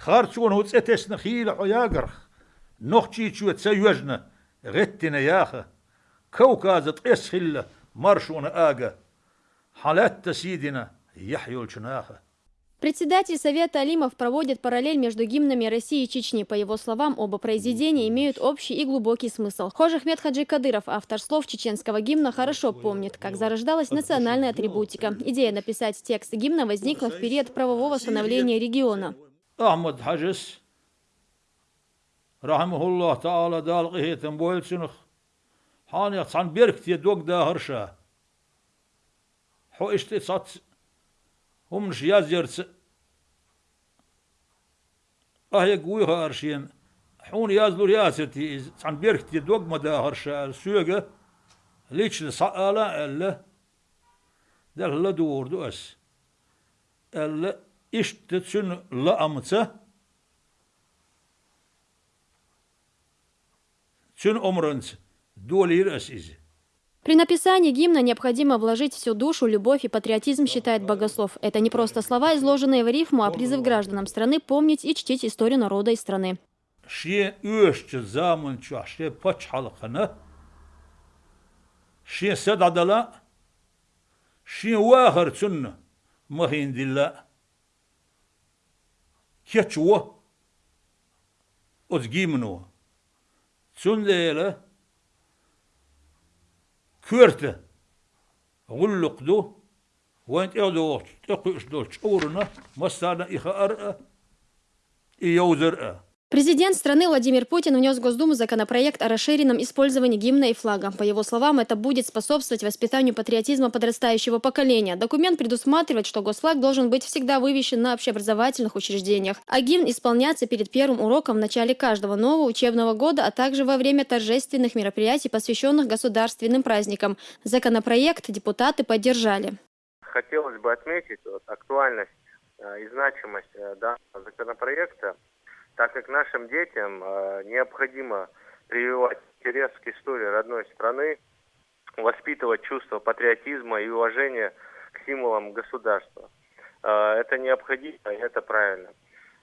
خارتون هو تسأتس نخيل حياقرخ نخشي شو تسيوجنا غتنا ياخه كوكازة اسهل مرشون آقا حالات سيدنا يحيو الشناخه Председатель Совета Алимов проводит параллель между гимнами России и Чечни. По его словам, оба произведения имеют общий и глубокий смысл. Хож Ахмед Хаджи Кадыров, автор слов чеченского гимна, хорошо помнит, как зарождалась национальная атрибутика. Идея написать текст гимна возникла в период правового становления региона. Ahmet Hacis rahimehullah taala dalqihetin boylsunuq han yatsan berk diye dog da hırsha ho işte sat hum yaz yerse ahye guy harshin hun yazlur yaseti san berk diye dog da hırsha süge liçli saala elle delhle doğurdu ös elle ishtë të në lë amëcë, Цюн омранц, доли. При написании гимна необходимо вложить всю душу, любовь и патриотизм, считает богослов. Это не просто слова, изложенные в рифму, а призыв гражданам страны помнить и чтить историю народа и страны. Ше өшчі замын чаше пач халқыны, ше сададала, ше уағыр. keçwa özgimno. Sünleyle körte gullukdu وانت اغدو تقوش دو شعورنا مستانا اخا ارأة ايوزر ارأة Президент страны Владимир Путин внес в Госдуму законопроект о расширенном использовании гимна и флага. По его словам, это будет способствовать воспитанию патриотизма подрастающего поколения. Документ предусматривает, что госфлаг должен быть всегда вывешен на общеобразовательных учреждениях, а гимн исполняться перед первым уроком в начале каждого нового учебного года, а также во время торжественных мероприятий, посвященных государственным праздникам. Законопроект депутаты поддержали. Хотелось бы отметить вот, актуальность э, и значимость э, данного законопроекта так как нашим детям э, необходимо прививать интерес к истории родной страны, воспитывать чувство патриотизма и уважения к символам государства. Э, это необходимо, и это правильно.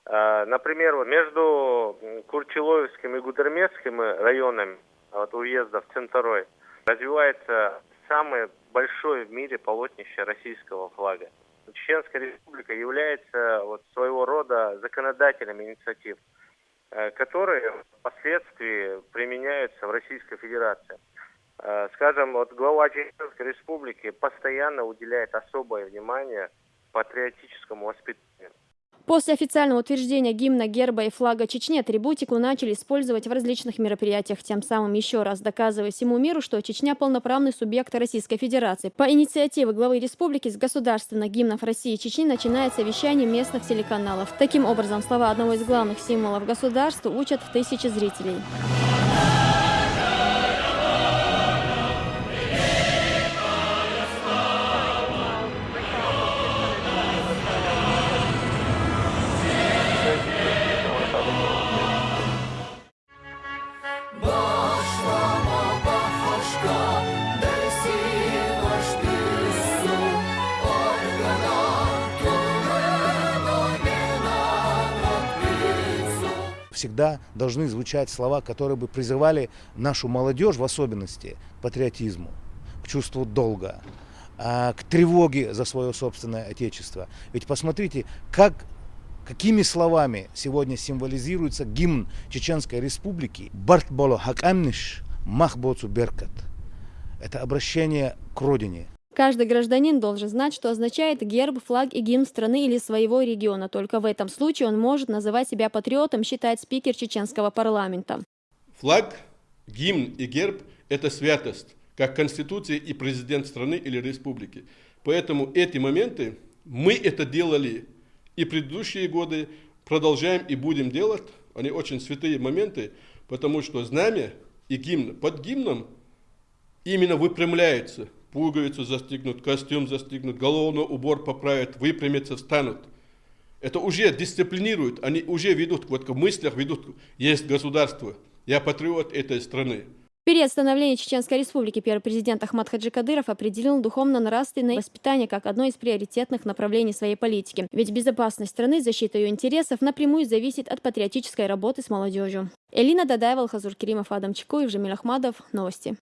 Э, например, между Курчеловским и Гудермесским районами вот, уездов Центрой развивается самое большое в мире полотнище российского флага. Чеченская республика является вот своего рода законодателем инициатив, э, которые впоследствии применяются в Российской Федерации. Э, скажем, вот глава Чеченской республики постоянно уделяет особое внимание патриотическому воспитанию. После официального утверждения гимна, герба и флага Чечни атрибутику начали использовать в различных мероприятиях, тем самым еще раз доказывая всему миру, что Чечня – полноправный субъект Российской Федерации. По инициативе главы республики с государственных гимнов России и Чечни начинается вещание местных телеканалов. Таким образом, слова одного из главных символов государства учат тысячи зрителей. Всегда должны звучать слова, которые бы призывали нашу молодежь в особенности к патриотизму, к чувству долга, а, к тревоге за свое собственное отечество. Ведь посмотрите, как какими словами сегодня символизируется гимн Чеченской Республики «Бартболо хакамниш махбоцу беркат». Это обращение к родине, Каждый гражданин должен знать, что означает герб, флаг и гимн страны или своего региона. Только в этом случае он может называть себя патриотом, считает спикер чеченского парламента. Флаг, гимн и герб – это святость, как Конституция и президент страны или республики. Поэтому эти моменты, мы это делали и предыдущие годы, продолжаем и будем делать. Они очень святые моменты, потому что знамя и гимн под гимном именно выпрямляются – пуговицу застегнут, костюм застегнут, головной убор поправят, выпрямятся, встанут. Это уже дисциплинирует, они уже ведут, вот в мыслях ведут, есть государство, я патриот этой страны. период становления Чеченской Республики первый президент Ахмад Хаджи Кадыров определил духовно-нравственное воспитание как одно из приоритетных направлений своей политики. Ведь безопасность страны, защита ее интересов напрямую зависит от патриотической работы с молодежью. Элина Дадаева, Хазур Керимов, Адам Чекуев, Жамиль Ахмадов. Новости.